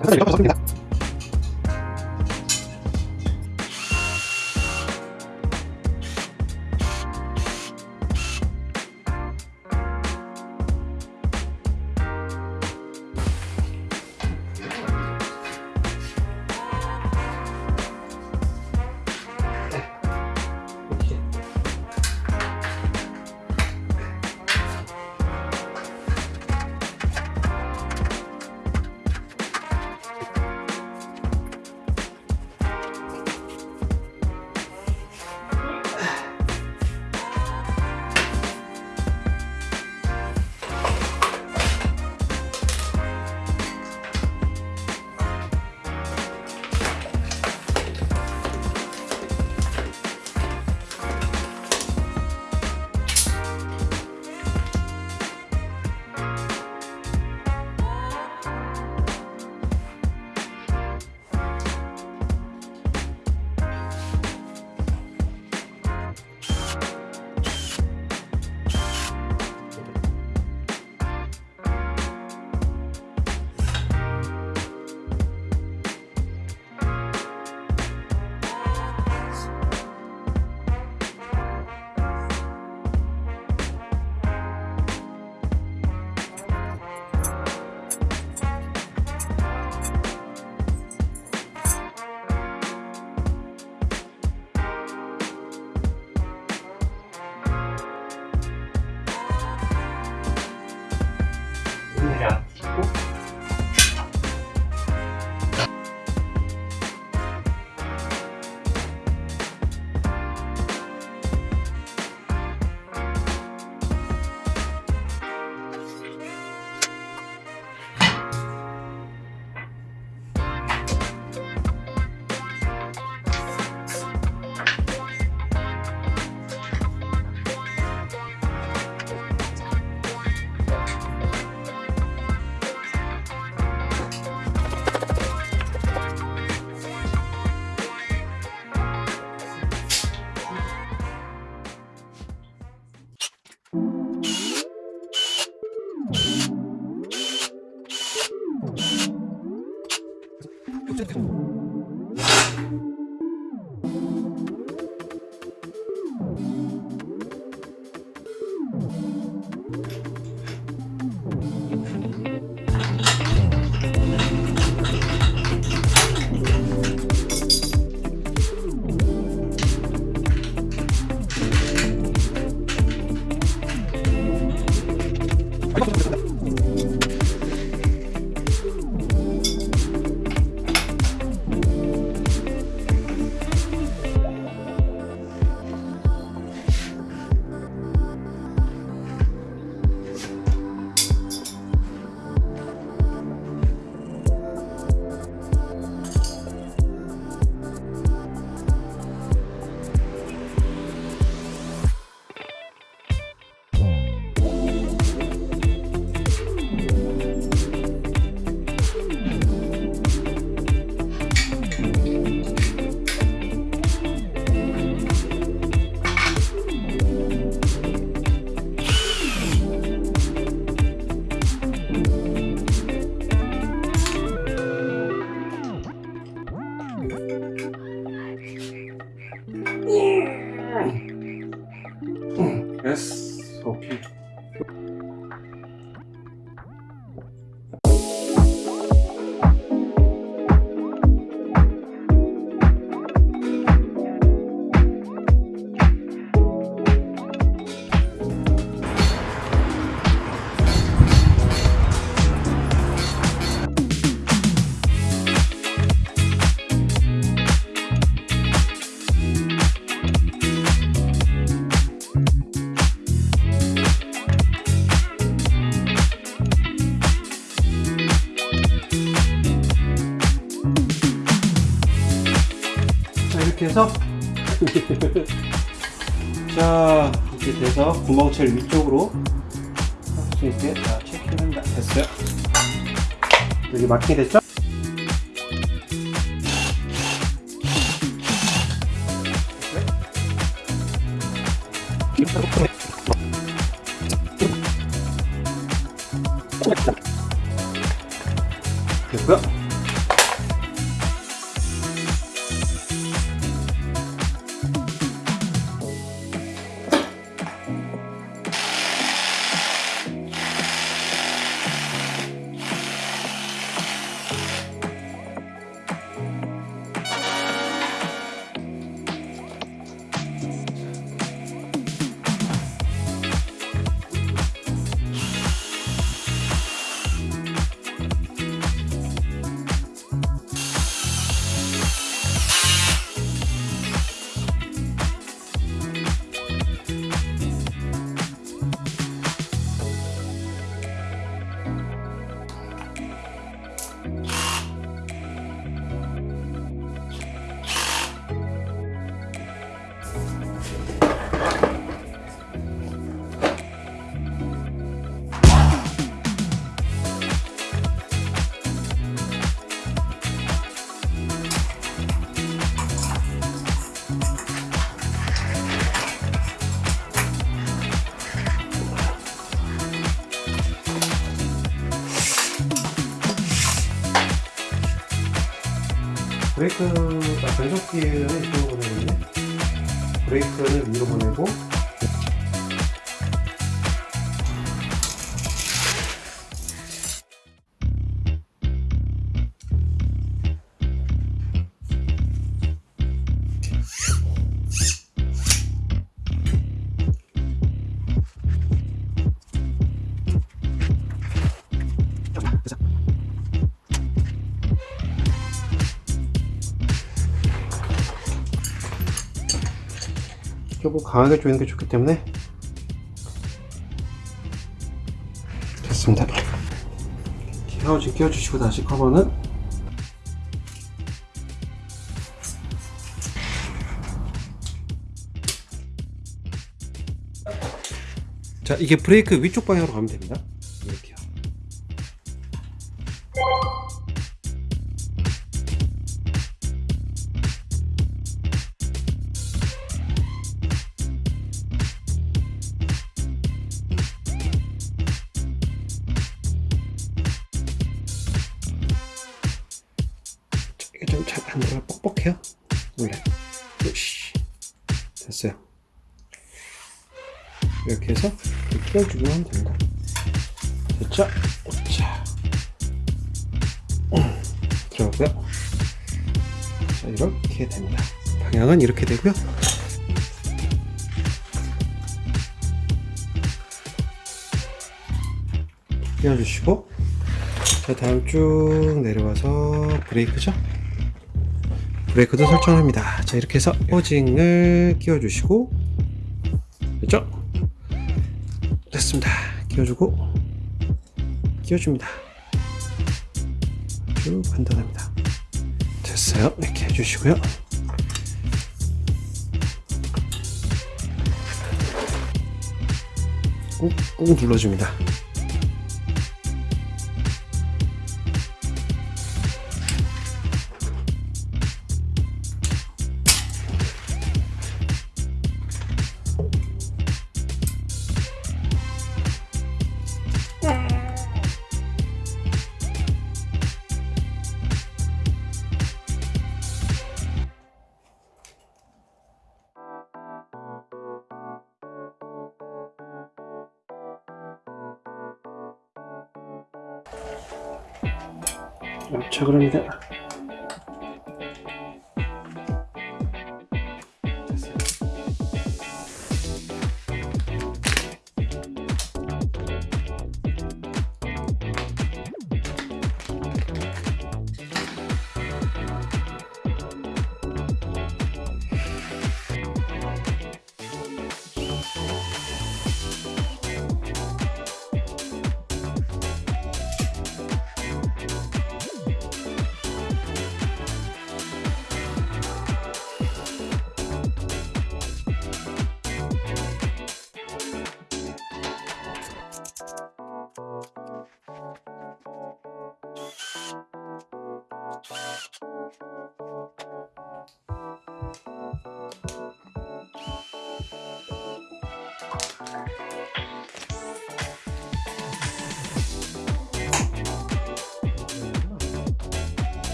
그래서 이렇게 섭니다. 이렇게 해서 자 이렇게 돼서 구멍철 위쪽으로 할 수 있게 자 체크는 다 됐어요 여기 마킹이 됐죠? 변속기는 이쪽으로 보내는데, 브레이크는 위로 보내고, 강하게 조이는 게 좋기 때문에. 됐습니다. 헤어지 끼워주시고 다시 커버는. 자 이게 브레이크 위쪽 방향으로 가면 됩니다 원래 으쌰. 됐어요. 이렇게 해서 끼워주기만 하면 됩니다. 됐죠? 자. 음, 들어가고요. 자 이렇게 됩니다. 방향은 이렇게 되고요. 끼워주시고. 자 다음 쭉 내려와서 브레이크죠 브레이크도 설정합니다. 자 이렇게 해서 호징을 끼워 주시고 됐죠? 됐습니다. 끼워주고 끼워줍니다. 쭉 판단합니다. 됐어요. 이렇게 해주시고요. 꾹꾹 눌러줍니다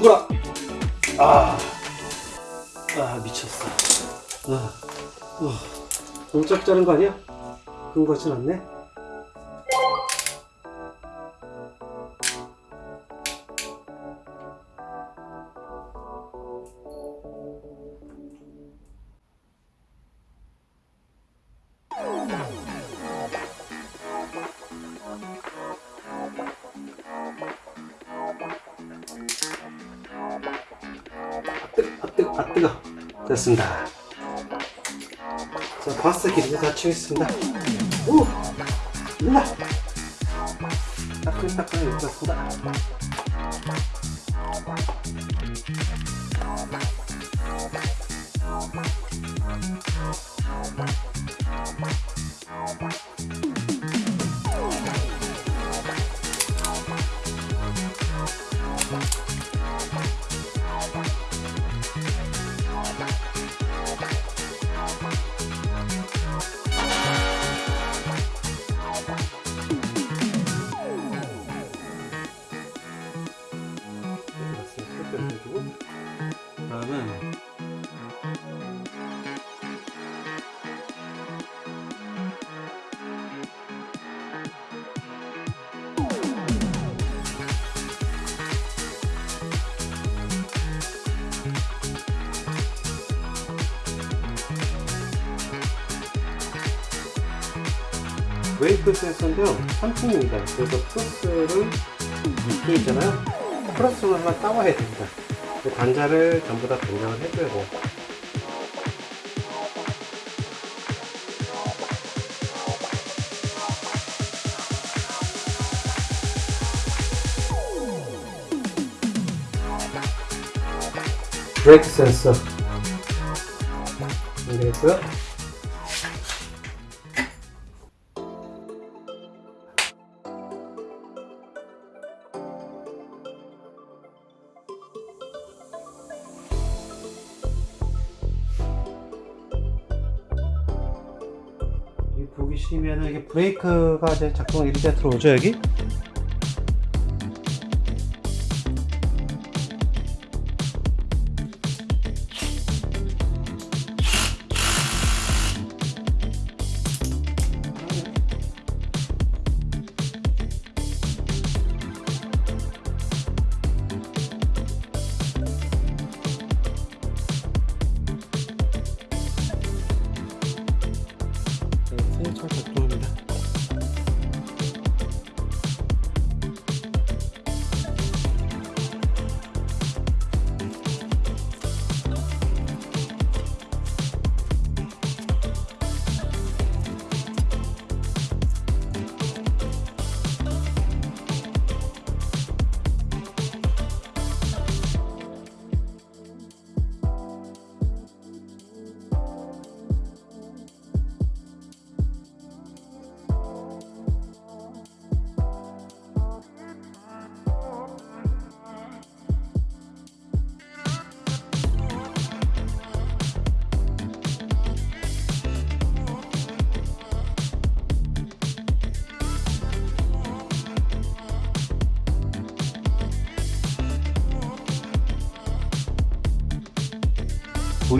죽어라. 아, 아 미쳤어. 아, 아, 너무 짧게 자른 거 아니야? 그런 거 같진 않네. 다 치겠습니다. 오, 일라. 따끈따끈하게 익 웨이크 센서인데요. 3층입니다. 그래서 플러스를 밑에 있잖아요. 플러스를 하나 따와야 됩니다. 그 단자를 전부 다 변경을 돼요. 브레이크 센서 연결했고요. 브레이크가 이제 작동 이렇게 들어오죠 여기?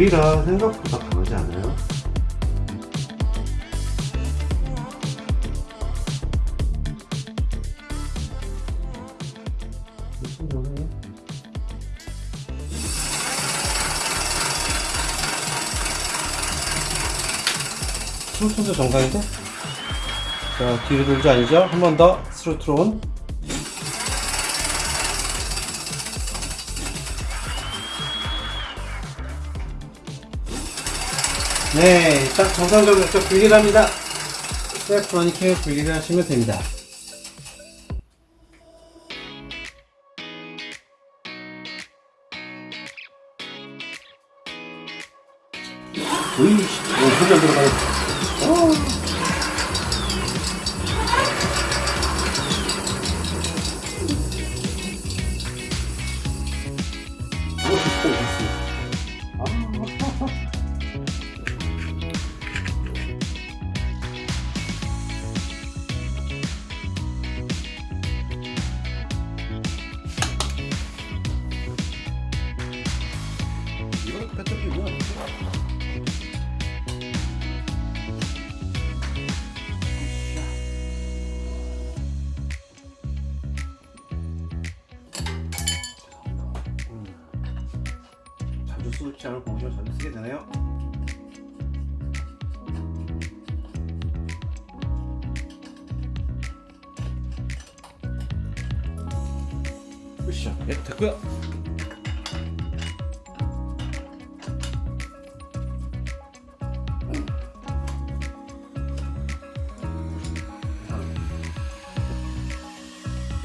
불이라 생각보다 강하지 않아요. 스루트도 정상인데? 자, 뒤로 돌지 아니죠? 한 번 더 스루트로 네, 딱 정상적으로 좀 분리를 합니다. 셀프 러닝킹을 분리를 하시면 됩니다. 으이씨, 오, 소리 안 들어가네. 어. 으쌰, 예, 됐고요.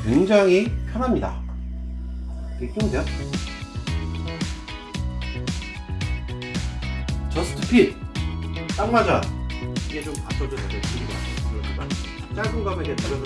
굉장히 편합니다. 이렇게 끼면 돼요. 저스트 핏! 딱 맞아! 이게 좀 받쳐도 되고, 길이가. 짧은 이게 들어서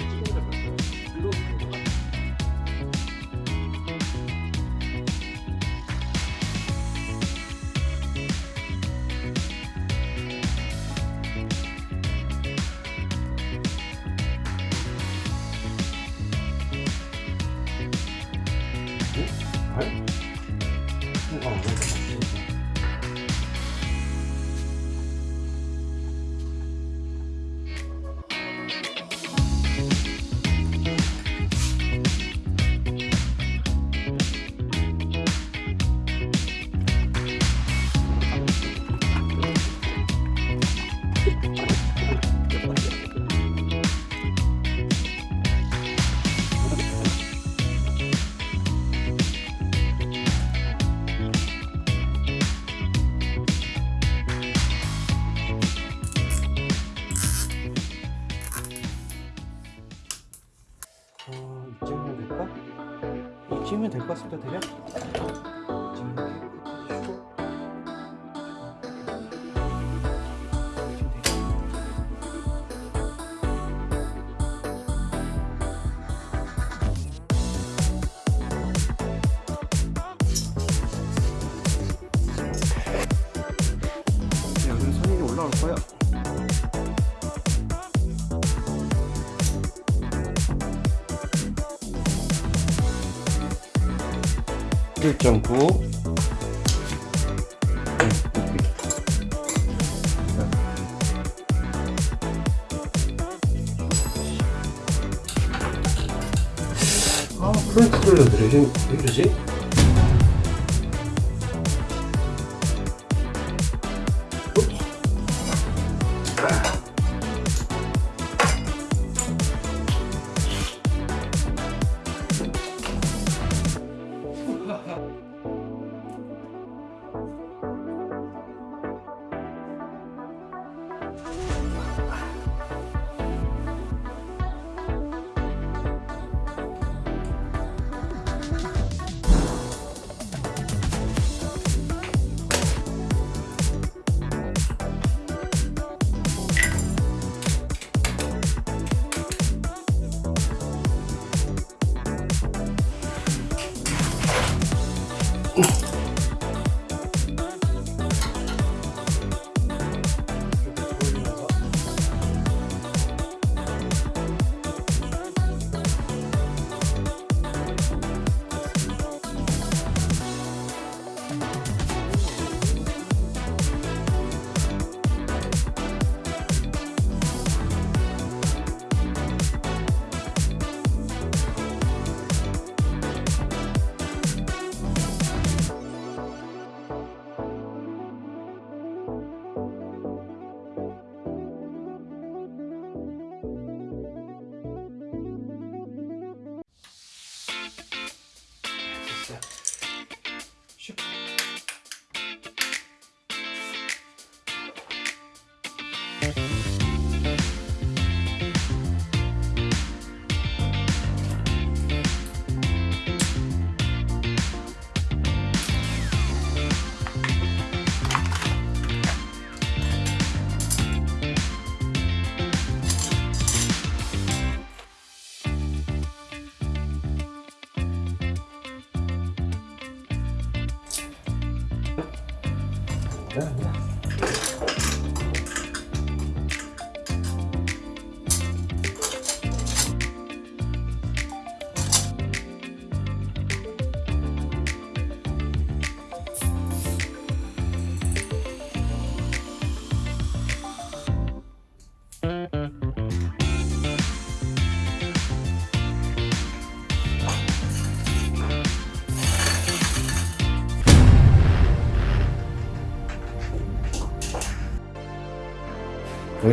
1.9 아, 프렌치 돌려드려. 왜 이러지?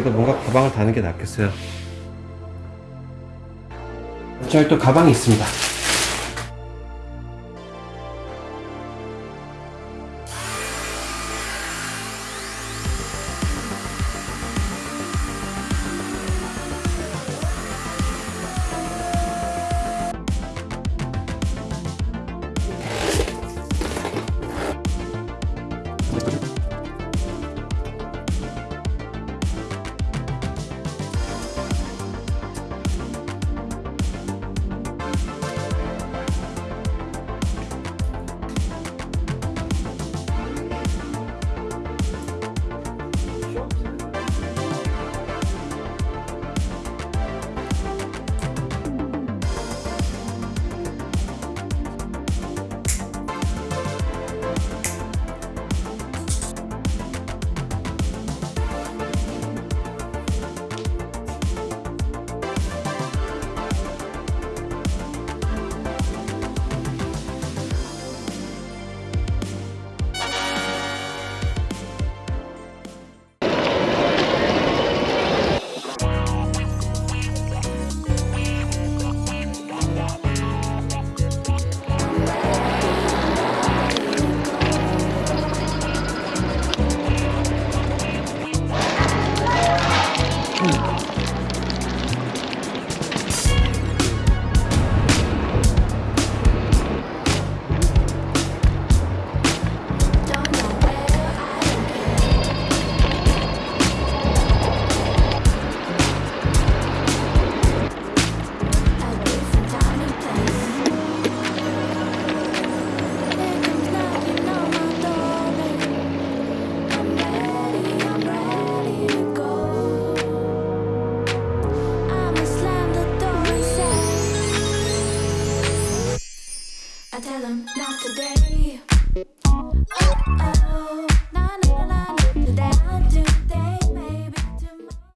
여기다 뭔가 가방을 다는 게 낫겠어요. 자, 또 가방이 있습니다.